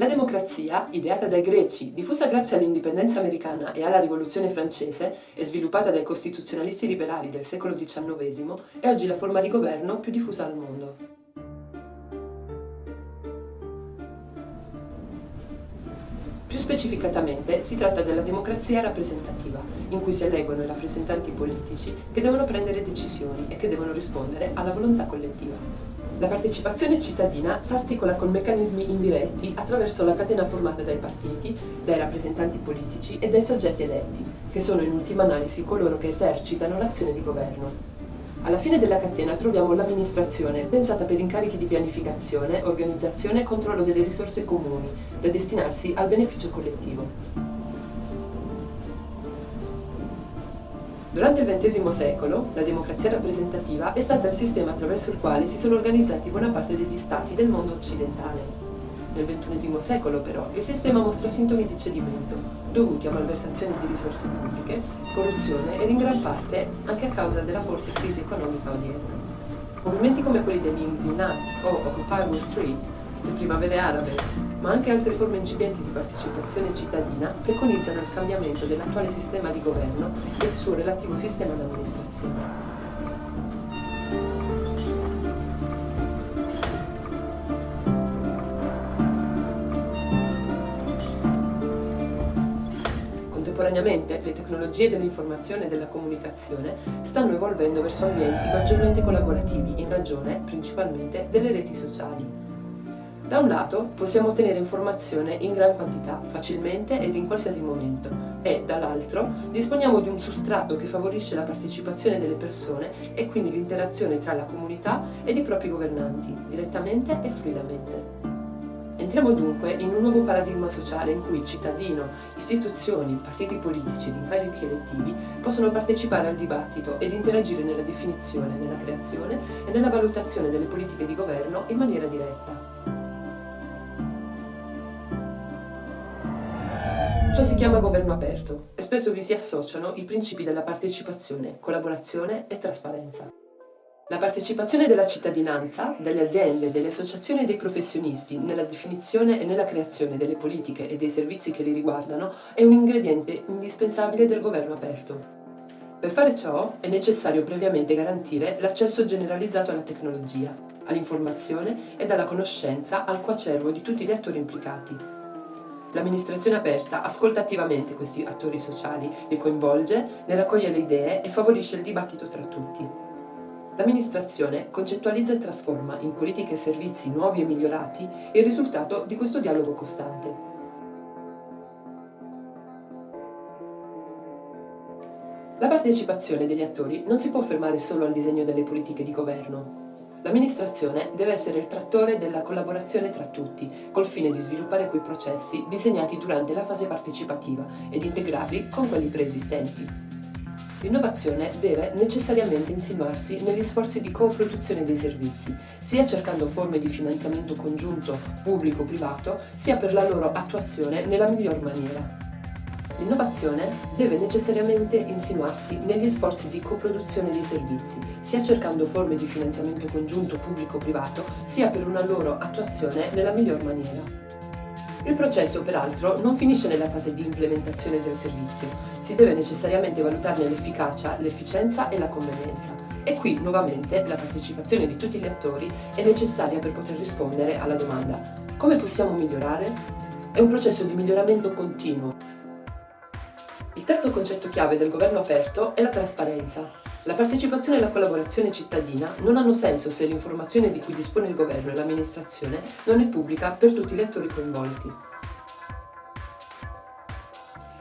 La democrazia, ideata dai greci, diffusa grazie all'indipendenza americana e alla rivoluzione francese e sviluppata dai costituzionalisti liberali del secolo XIX, è oggi la forma di governo più diffusa al mondo. Più specificatamente si tratta della democrazia rappresentativa, in cui si eleggono i rappresentanti politici che devono prendere decisioni e che devono rispondere alla volontà collettiva. La partecipazione cittadina si articola con meccanismi indiretti attraverso la catena formata dai partiti, dai rappresentanti politici e dai soggetti eletti, che sono in ultima analisi coloro che esercitano l'azione di governo. Alla fine della catena troviamo l'amministrazione, pensata per incarichi di pianificazione, organizzazione e controllo delle risorse comuni, da destinarsi al beneficio collettivo. Durante il XX secolo, la democrazia rappresentativa è stata il sistema attraverso il quale si sono organizzati buona parte degli stati del mondo occidentale. Nel XXI secolo, però, il sistema mostra sintomi di cedimento, dovuti a malversazione di risorse pubbliche, corruzione ed in gran parte anche a causa della forte crisi economica odierna. Movimenti come quelli degli Indignats o Occupy Wall Street, le primavere arabe ma anche altre forme incipienti di partecipazione cittadina preconizzano il cambiamento dell'attuale sistema di governo e il suo relativo sistema di amministrazione. Contemporaneamente le tecnologie dell'informazione e della comunicazione stanno evolvendo verso ambienti maggiormente collaborativi in ragione, principalmente, delle reti sociali. Da un lato possiamo ottenere informazione in gran quantità, facilmente ed in qualsiasi momento e, dall'altro, disponiamo di un sustrato che favorisce la partecipazione delle persone e quindi l'interazione tra la comunità ed i propri governanti, direttamente e fluidamente. Entriamo dunque in un nuovo paradigma sociale in cui cittadino, istituzioni, partiti politici ed incarichi elettivi possono partecipare al dibattito ed interagire nella definizione, nella creazione e nella valutazione delle politiche di governo in maniera diretta. Ciò si chiama governo aperto e spesso vi si associano i principi della partecipazione, collaborazione e trasparenza. La partecipazione della cittadinanza, delle aziende, delle associazioni e dei professionisti nella definizione e nella creazione delle politiche e dei servizi che li riguardano è un ingrediente indispensabile del governo aperto. Per fare ciò è necessario previamente garantire l'accesso generalizzato alla tecnologia, all'informazione ed alla conoscenza al coacervo di tutti gli attori implicati, L'amministrazione aperta ascolta attivamente questi attori sociali, li coinvolge, ne raccoglie le idee e favorisce il dibattito tra tutti. L'amministrazione concettualizza e trasforma in politiche e servizi nuovi e migliorati il risultato di questo dialogo costante. La partecipazione degli attori non si può fermare solo al disegno delle politiche di governo. L'amministrazione deve essere il trattore della collaborazione tra tutti, col fine di sviluppare quei processi disegnati durante la fase partecipativa ed integrarli con quelli preesistenti. L'innovazione deve necessariamente insinuarsi negli sforzi di co-produzione dei servizi, sia cercando forme di finanziamento congiunto pubblico-privato, sia per la loro attuazione nella miglior maniera. L'innovazione deve necessariamente insinuarsi negli sforzi di coproduzione dei servizi, sia cercando forme di finanziamento congiunto pubblico-privato, sia per una loro attuazione nella miglior maniera. Il processo, peraltro, non finisce nella fase di implementazione del servizio, si deve necessariamente valutarne l'efficacia, l'efficienza e la convenienza. E qui, nuovamente, la partecipazione di tutti gli attori è necessaria per poter rispondere alla domanda come possiamo migliorare? È un processo di miglioramento continuo terzo concetto chiave del governo aperto è la trasparenza. La partecipazione e la collaborazione cittadina non hanno senso se l'informazione di cui dispone il governo e l'amministrazione non è pubblica per tutti gli attori coinvolti.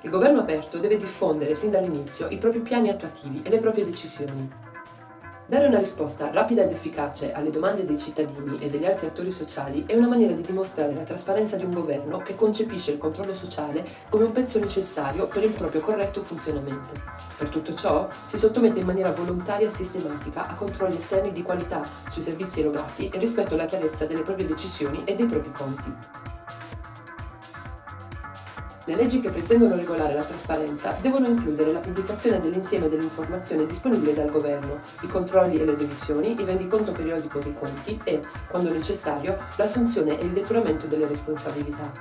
Il governo aperto deve diffondere sin dall'inizio i propri piani attuativi e le proprie decisioni. Dare una risposta rapida ed efficace alle domande dei cittadini e degli altri attori sociali è una maniera di dimostrare la trasparenza di un governo che concepisce il controllo sociale come un pezzo necessario per il proprio corretto funzionamento. Per tutto ciò si sottomette in maniera volontaria e sistematica a controlli esterni di qualità sui servizi erogati e rispetto alla chiarezza delle proprie decisioni e dei propri conti. Le leggi che pretendono regolare la trasparenza devono includere la pubblicazione dell'insieme dell'informazione disponibile dal governo, i controlli e le revisioni, il rendiconto periodico dei conti e, quando necessario, l'assunzione e il depuramento delle responsabilità.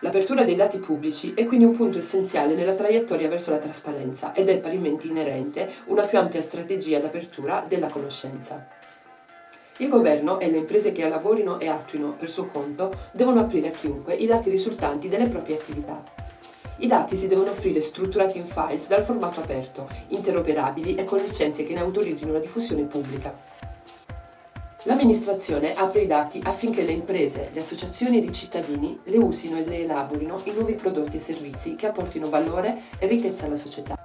L'apertura dei dati pubblici è quindi un punto essenziale nella traiettoria verso la trasparenza ed è parimenti inerente una più ampia strategia d'apertura della conoscenza. Il governo e le imprese che lavorino e attuino per suo conto devono aprire a chiunque i dati risultanti delle proprie attività. I dati si devono offrire strutturati in files dal formato aperto, interoperabili e con licenze che ne autorizzino la diffusione pubblica. L'amministrazione apre i dati affinché le imprese, le associazioni ed i cittadini le usino e le elaborino in nuovi prodotti e servizi che apportino valore e ricchezza alla società.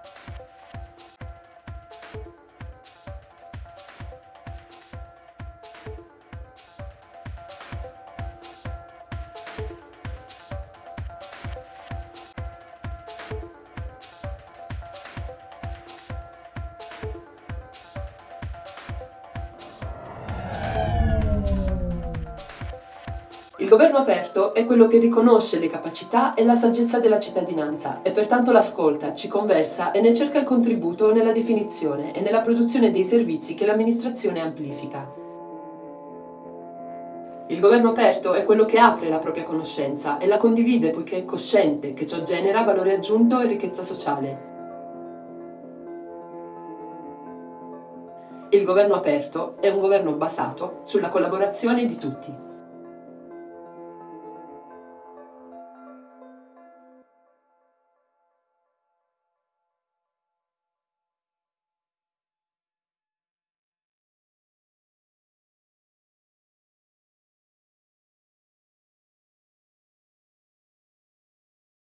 Il governo aperto è quello che riconosce le capacità e la saggezza della cittadinanza e pertanto l'ascolta, ci conversa e ne cerca il contributo nella definizione e nella produzione dei servizi che l'amministrazione amplifica. Il governo aperto è quello che apre la propria conoscenza e la condivide poiché è cosciente che ciò genera valore aggiunto e ricchezza sociale. Il governo aperto è un governo basato sulla collaborazione di tutti.